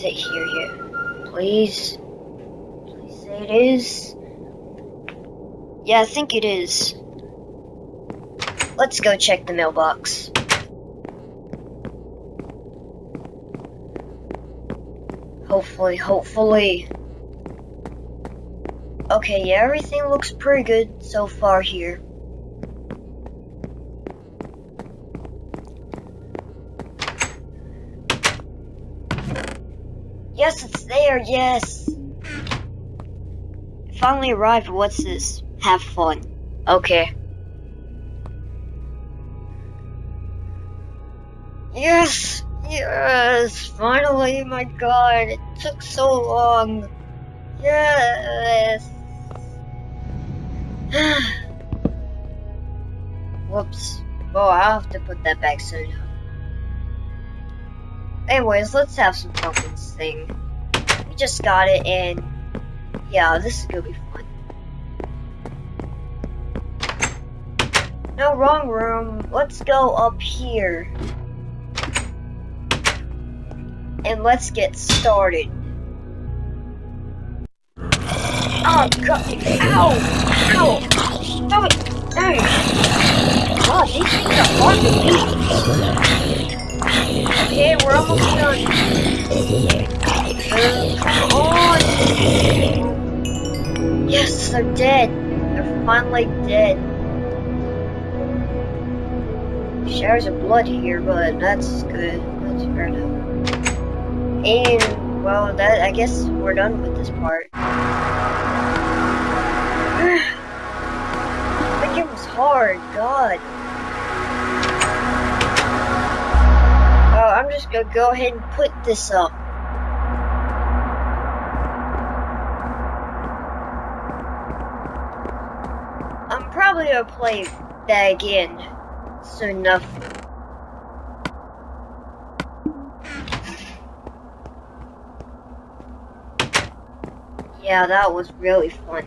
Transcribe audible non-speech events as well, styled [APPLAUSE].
Is it here yet? Please? Please say it is? Yeah, I think it is. Let's go check the mailbox. Hopefully, hopefully. Okay, yeah, everything looks pretty good so far here. Yes, it's there, yes! Finally arrived, what's this? Have fun. Okay. Yes! Yes! Finally, my god, it took so long. Yes! [SIGHS] Whoops. Oh, I'll have to put that back soon. Anyways, let's have some fun with this thing. We just got it, and yeah, this is gonna be fun. No, wrong room. Let's go up here. And let's get started. Oh god! Ow! Ow! Stop it! Dang! God, these things are hard to beat. Okay, we're almost done. Uh! Yes, they're dead. They're finally dead. Showers of blood here, but that's good. That's fair enough. And, well, that I guess we're done with this part. [SIGHS] that game was hard, God. Gonna go ahead and put this up. I'm probably gonna play that again soon enough. Yeah, that was really fun.